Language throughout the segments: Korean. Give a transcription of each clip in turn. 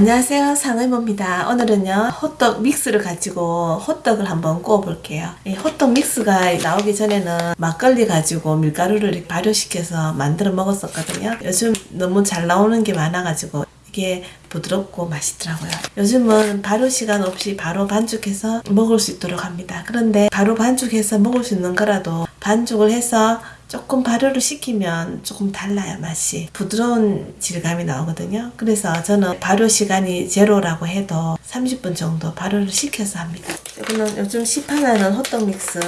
안녕하세요. 상의모입니다. 오늘은요 호떡 믹스를 가지고 호떡을 한번 구워 볼게요. 이 호떡 믹스가 나오기 전에는 막걸리 가지고 밀가루를 발효시켜서 만들어 먹었었거든요. 요즘 너무 잘 나오는 게 많아 가지고 이게 부드럽고 맛있더라고요. 요즘은 발효 시간 없이 바로 반죽해서 먹을 수 있도록 합니다. 그런데 바로 반죽해서 먹을 수 있는 거라도 반죽을 해서 조금 발효를 시키면 조금 달라요 맛이. 부드러운 질감이 나오거든요. 그래서 저는 발효 시간이 제로라고 해도 30분 정도 발효를 시켜서 합니다. 이거는 요즘 시판하는 호떡 믹스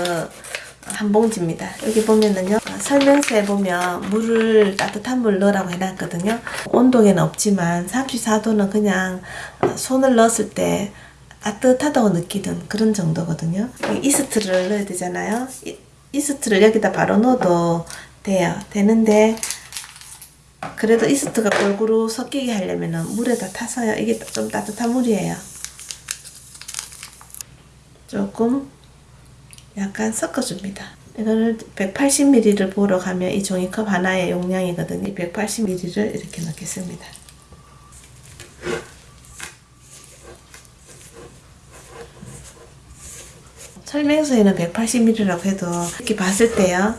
한 봉지입니다. 여기 보면은요 설명서에 보면 물을 따뜻한 물 넣으라고 해놨거든요. 온도계는 없지만 34도는 그냥 손을 넣었을 때 따뜻하다고 느끼던 그런 정도거든요. 이스트를 넣어야 되잖아요 이스트를 여기다 바로 넣어도 돼요. 되는데 그래도 이스트가 골고루 섞이게 하려면 물에다 타서요. 이게 좀 따뜻한 물이에요. 조금 약간 섞어줍니다. 이거를 180ml를 보러 가면 이 종이컵 하나의 용량이거든요. 180ml를 이렇게 넣겠습니다. 설명서에는 180ml라고 해도 이렇게 봤을 때요.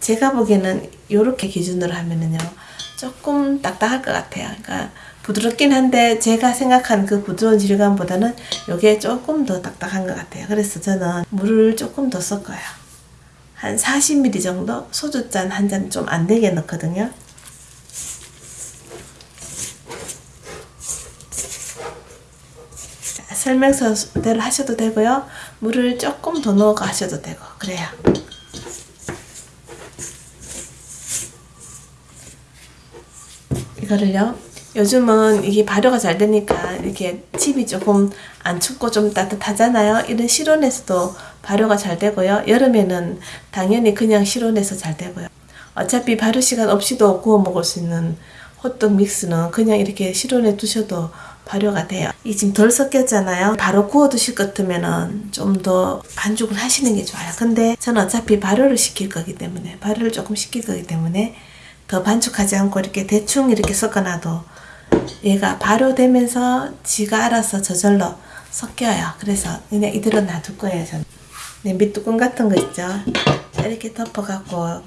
제가 보기에는 이렇게 기준으로 하면은요. 조금 딱딱할 것 같아요. 그러니까 부드럽긴 한데 제가 생각한 그 부드러운 질감보다는 이게 조금 더 딱딱한 것 같아요. 그래서 저는 물을 조금 더 섞어요. 한 40ml 정도 소주잔 한 잔 좀 안 되게 넣거든요. 설명서대로 하셔도 되고요. 물을 조금 더 넣어 가셔도 되고 그래요. 이거를요. 요즘은 이게 발효가 잘 되니까 이렇게 집이 조금 안 춥고 좀 따뜻하잖아요. 이런 실온에서도 발효가 잘 되고요. 여름에는 당연히 그냥 실온에서 잘 되고요. 어차피 발효 시간 없이도 구워 먹을 수 있는 호떡 믹스는 그냥 이렇게 실온에 두셔도 발효가 돼요. 이 지금 덜 섞였잖아요. 바로 구워 드실 것 같으면 좀 더 반죽을 하시는 게 좋아요. 근데 저는 어차피 발효를 시킬 거기 때문에 발효를 조금 시킬 거기 때문에 더 반죽하지 않고 이렇게 대충 이렇게 섞어놔도 얘가 발효되면서 지가 알아서 저절로 섞여요. 그래서 그냥 이대로 놔둘 거예요. 저는. 냄비 뚜껑 같은 거 있죠. 이렇게 덮어갖고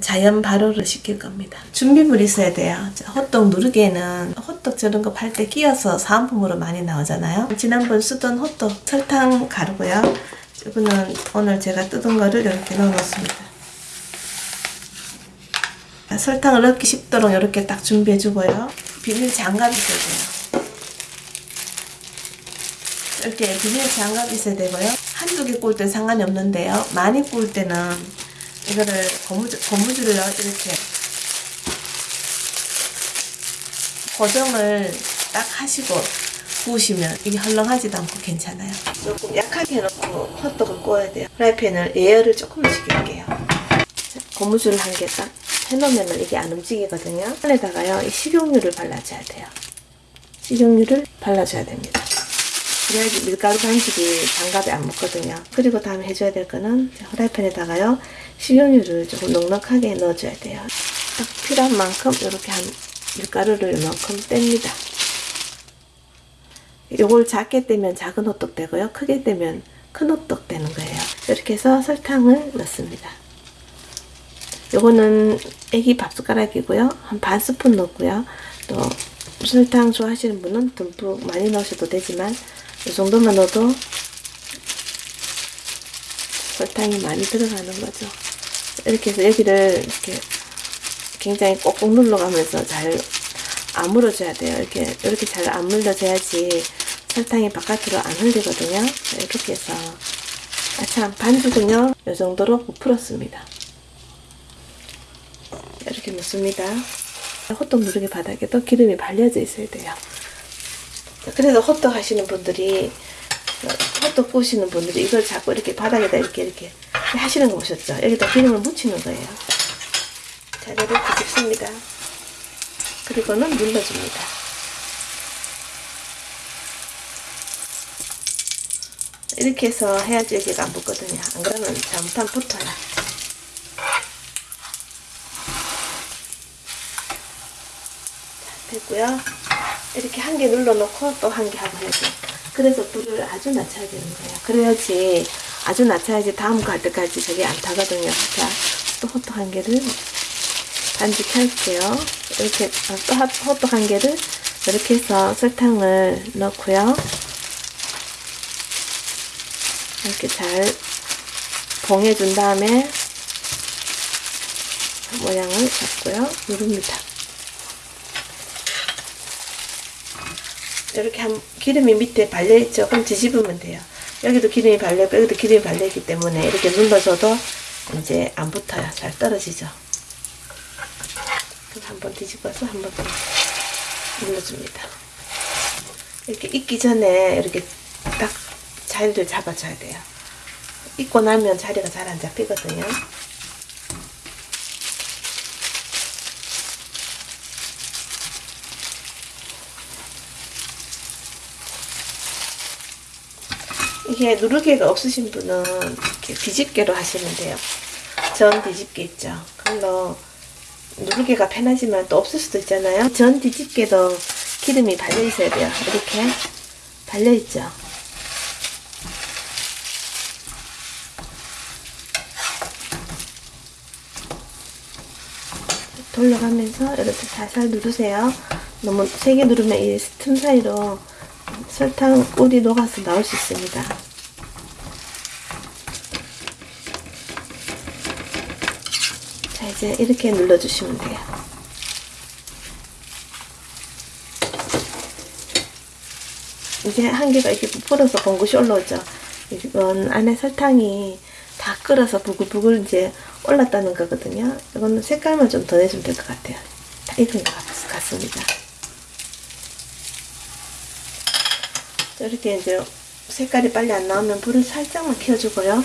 자연 발효를 시킬 겁니다. 준비물이 있어야 돼요. 호떡 누르개는 호떡 저런 거 팔 때 끼어서 사은품으로 많이 나오잖아요. 지난번 쓰던 호떡 설탕 가루고요. 이거는 오늘 제가 뜯은 거를 이렇게 넣어 놓습니다. 설탕을 넣기 쉽도록 이렇게 딱 준비해 주고요. 비닐 장갑 있어야 돼요. 이렇게 비닐 장갑 있어야 되고요. 한두 개 구울 때 상관이 없는데요. 많이 구울 때는 이거를 고무줄, 고무줄을 이렇게 고정을 딱 하시고 구우시면 이게 헐렁하지도 않고 괜찮아요. 조금 약하게 해놓고 호떡을 구워야 돼요. 프라이팬을 예열을 조금 시킬게요. 고무줄 한 개 딱 해놓으면 이게 안 움직이거든요. 안에다가요, 이 식용유를 발라줘야 돼요. 식용유를 발라줘야 됩니다. 그래야지 밀가루 반죽이 장갑에 안 묻거든요. 그리고 다음에 해줘야 될 거는 프라이팬에다가요. 식용유를 조금 넉넉하게 넣어줘야 돼요. 딱 필요한 만큼 이렇게 한 밀가루를 이만큼 뗍니다. 요걸 작게 떼면 작은 호떡 되고요. 크게 떼면 큰 호떡 되는 거예요. 이렇게 해서 설탕을 넣습니다. 요거는 애기 밥숟가락이고요. 한 반 스푼 넣고요. 또 설탕 좋아하시는 분은 듬뿍 많이 넣으셔도 되지만 이 정도만 넣어도 설탕이 많이 들어가는 거죠. 이렇게 해서 여기를 이렇게 굉장히 꼭꼭 눌러가면서 잘 아물어줘야 돼요. 이렇게 이렇게 잘 아물려져야지 설탕이 바깥으로 안 흘리거든요. 이렇게 해서 아 참 반죽은요 이 정도로 부풀었습니다. 이렇게 넣습니다. 호떡 누르개 바닥에도 기름이 발려져 있어야 돼요. 그래서 호떡 하시는 분들이 호떡 구우시는 분들이 이걸 자꾸 이렇게 바닥에다 이렇게 이렇게 하시는 거 보셨죠? 여기다 기름을 묻히는 거예요. 자, 이렇게 붓습니다. 그리고는 눌러줍니다. 이렇게 해서 해야지 여기가 안 붙거든요. 안 그러면 잘못하면 붙어요. 자, 됐고요. 이렇게 한 개 눌러놓고 또 한 개 하고 해야 돼요. 그래서 불을 아주 낮춰야 되는 거예요. 그래야지 아주 낮춰야지 다음 거할 때까지 저게 안 타거든요. 자, 또 호떡 한 개를 반죽할게요. 이렇게 어, 또 하- 호떡 한 개를 이렇게 해서 설탕을 넣고요. 이렇게 잘 봉해준 다음에 모양을 잡고요. 누릅니다. 이렇게 한 기름이 밑에 발려있죠? 그럼 뒤집으면 돼요. 여기도 기름이 발려있고 여기도 기름이 발려있기 때문에 이렇게 눌러줘도 이제 안 붙어요. 잘 떨어지죠? 그럼 한번 뒤집어서 한번더 눌러줍니다. 이렇게 익기 전에 이렇게 딱 자리를 잡아줘야 돼요. 익고 나면 자리가 잘 안 잡히거든요. 이게 누르개가 없으신 분은 이렇게 뒤집개로 하시면 돼요. 전 뒤집개 있죠. 그걸로 누르개가 편하지만 또 없을 수도 있잖아요. 전 뒤집개도 기름이 발려 있어야 돼요. 이렇게 발려 있죠. 돌려가면서 이렇게 살살 누르세요. 너무 세게 누르면 이 틈 사이로 설탕 꿀이 녹아서 나올 수 있습니다. 자 이제 이렇게 눌러주시면 돼요. 이제 한 개가 이렇게 부풀어서 봉긋이 올라오죠. 이건 안에 설탕이 다 끓어서 부글부글 이제 올랐다는 거거든요. 이거는 색깔만 좀 더 내주면 될 것 같아요. 다 익은 것 같- 같습니다. 이렇게 이제 색깔이 빨리 안 나오면 불을 살짝만 켜주고요.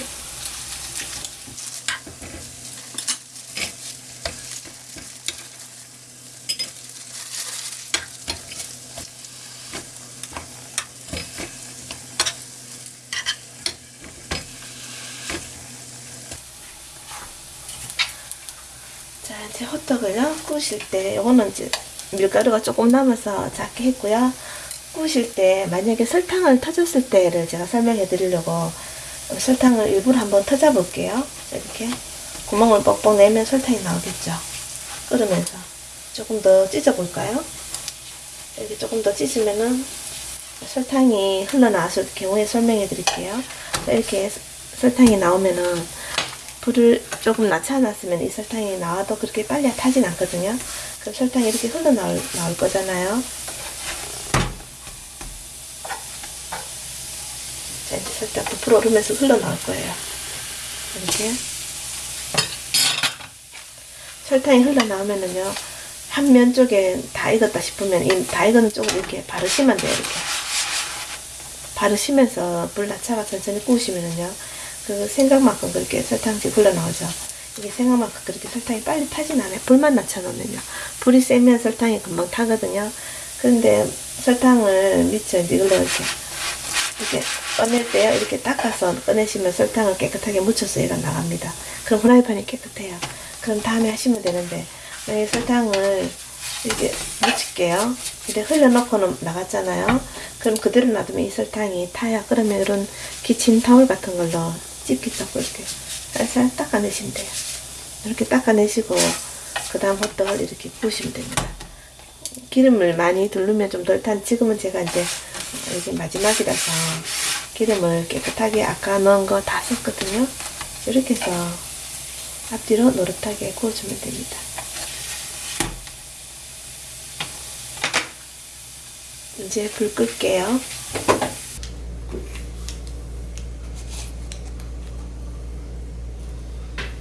자, 이제 호떡을요, 구우실 때, 요거는 이제 밀가루가 조금 남아서 작게 했고요. 구우실 때, 만약에 설탕을 터졌을 때를 제가 설명해 드리려고 설탕을 일부러 한번 터져 볼게요. 이렇게. 구멍을 뻑뻑 내면 설탕이 나오겠죠. 끓으면서. 조금 더 찢어 볼까요? 이렇게 조금 더 찢으면은 설탕이 흘러나왔을 경우에 설명해 드릴게요. 이렇게 설탕이 나오면은 불을 조금 낮춰놨으면 이 설탕이 나와도 그렇게 빨리 타진 않거든요. 그럼 설탕이 이렇게 흘러나올 나올 거잖아요. 자, 이제 살짝 부풀어 오르면서 흘러나올 거예요. 이렇게. 설탕이 흘러나오면은요, 한 면 쪽에 다 익었다 싶으면 이 다 익은 쪽을 이렇게 바르시면 돼요, 이렇게. 바르시면서 불 낮춰가 천천히 구우시면은요, 그 생각만큼 그렇게 설탕이 흘러나오죠. 이게 생각만큼 그렇게 설탕이 빨리 타진 않아요. 불만 낮춰놓으면요. 불이 세면 설탕이 금방 타거든요. 그런데 설탕을 미쳐 이제 이걸로 이렇게 이렇게 꺼낼 때요. 이렇게 닦아서 꺼내시면 설탕을 깨끗하게 묻혀서 얘가 나갑니다. 그럼 후라이팬이 깨끗해요. 그럼 다음에 하시면 되는데 만약에 설탕을 이렇게 묻힐게요. 근데 흘려놓고는 나갔잖아요. 그럼 그대로 놔두면 이 설탕이 타요. 그러면 이런 기침 타올 같은 걸로 집게 잡고 이렇게 살살 닦아내시면 돼요. 이렇게 닦아내시고 그 다음 호떡을 이렇게 구우시면 됩니다. 기름을 많이 두르면 좀 덜 탄 지금은 제가 이제 이게 마지막이라서 기름을 깨끗하게 아까 넣은 거 다 썼거든요. 이렇게 해서 앞뒤로 노릇하게 구워주면 됩니다. 이제 불 끌게요.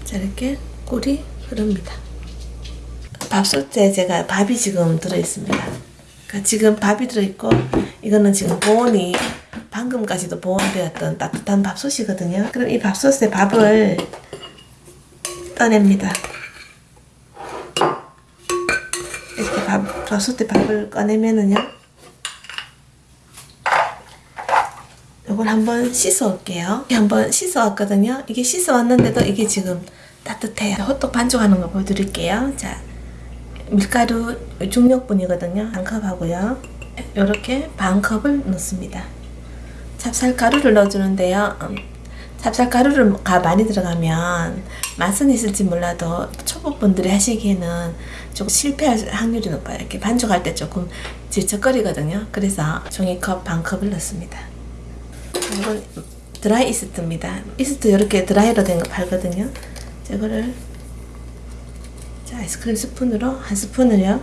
자, 이렇게 꿀이 흐릅니다. 밥솥에 제가 밥이 지금 들어있습니다. 그러니까 지금 밥이 들어있고 이거는 지금 보온이 방금까지도 보온되었던 따뜻한 밥솥이거든요. 그럼 이 밥솥에 밥을 떠냅니다. 이렇게 밥, 밥솥에 밥을 꺼내면은요. 이걸 한번 씻어 올게요. 한번 씻어 왔거든요. 이게 씻어 왔는데도 이게 지금 따뜻해요. 호떡 반죽하는 거 보여드릴게요. 자, 밀가루 중력분이거든요. 한컵 하고요. 이렇게 반 컵을 넣습니다. 찹쌀가루를 넣어주는데요. 음, 찹쌀가루가 많이 들어가면 맛은 있을지 몰라도 초보분들이 하시기에는 조금 실패할 확률이 높아요. 이렇게 반죽할 때 조금 질척거리거든요. 그래서 종이컵 반 컵을 넣습니다. 이건 드라이 이스트입니다. 이스트 이렇게 드라이로 된 거 팔거든요. 자, 이거를 자, 아이스크림 스푼으로 한 스푼을요.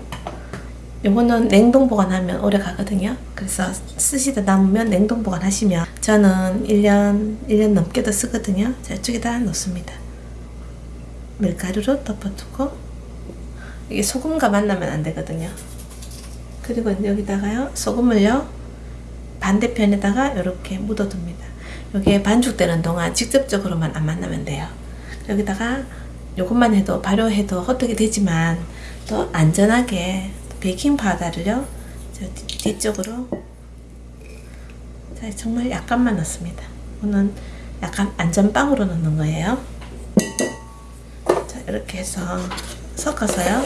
요거는 냉동 보관하면 오래 가거든요. 그래서 쓰시다 남으면 냉동 보관하시면 저는 1년, 1년 넘게도 쓰거든요. 자, 이쪽에다 넣습니다. 밀가루로 덮어두고 이게 소금과 만나면 안 되거든요. 그리고 여기다가요, 소금을요, 반대편에다가 이렇게 묻어둡니다. 여기에 반죽되는 동안 직접적으로만 안 만나면 돼요. 여기다가 요것만 해도 발효해도 호떡이 되지만 또 안전하게 베이킹 파우더를요 저 뒤- 뒤쪽으로 자, 정말 약간만 넣습니다. 이거는 약간 안전빵으로 넣는 거예요. 자 이렇게 해서 섞어서요.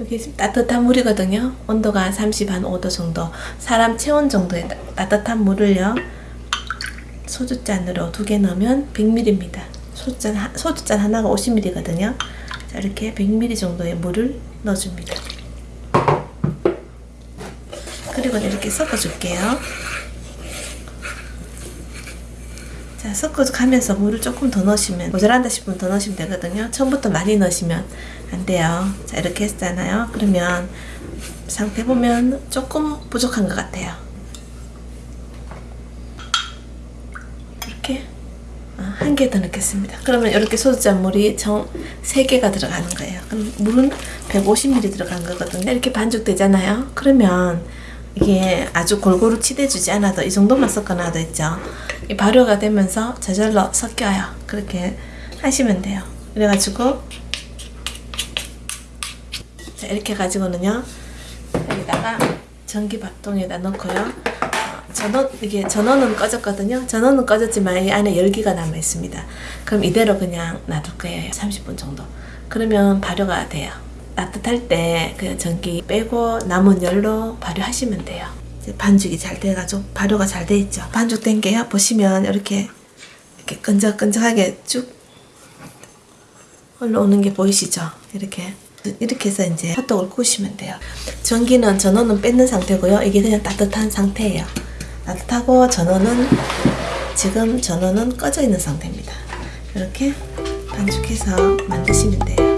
여기 지금 따뜻한 물이거든요. 온도가 30, 한 5도 정도. 사람 체온 정도의 따- 따뜻한 물을요. 소주잔으로 두 개 넣으면 100ml입니다. 소주잔, 하- 소주잔 하나가 50ml거든요. 자, 이렇게 100ml 정도의 물을 넣어줍니다. 그리고 이렇게 섞어줄게요. 자, 섞어가면서 물을 조금 더 넣으시면, 모자란다 싶으면 더 넣으시면 되거든요. 처음부터 많이 넣으시면 안 돼요. 자, 이렇게 했잖아요. 그러면 상태 보면 조금 부족한 것 같아요. 이렇게 아, 한개 더 넣겠습니다. 그러면 이렇게 소주잔 물이 정 3개가 들어가는 거예요. 그럼 물은 150ml 들어간 거거든요. 이렇게 반죽되잖아요. 그러면 이게 아주 골고루 치대주지 않아도 이 정도만 섞어놔도 있죠. 이 발효가 되면서 저절로 섞여요. 그렇게 하시면 돼요. 그래가지고 자, 이렇게 가지고는요. 여기다가 전기밥통에다 넣고요. 어, 전원 이게 전원은 꺼졌거든요. 전원은 꺼졌지만 이 안에 열기가 남아 있습니다. 그럼 이대로 그냥 놔둘 거예요. 30분 정도. 그러면 발효가 돼요. 따뜻할 때그 전기 빼고 남은 열로 발효하시면 돼요. 반죽이 잘 돼가지고 발효가 잘 돼 있죠. 반죽 된 게요. 보시면 이렇게 이렇게 끈적끈적하게 쭉 올라오는 게 보이시죠? 이렇게 이렇게 해서 이제 핫도그를 구우시면 돼요. 전기는 전원은 뺏는 상태고요. 이게 그냥 따뜻한 상태예요. 따뜻하고 전원은 지금 전원은 꺼져 있는 상태입니다. 이렇게 반죽해서 만드시면 돼요.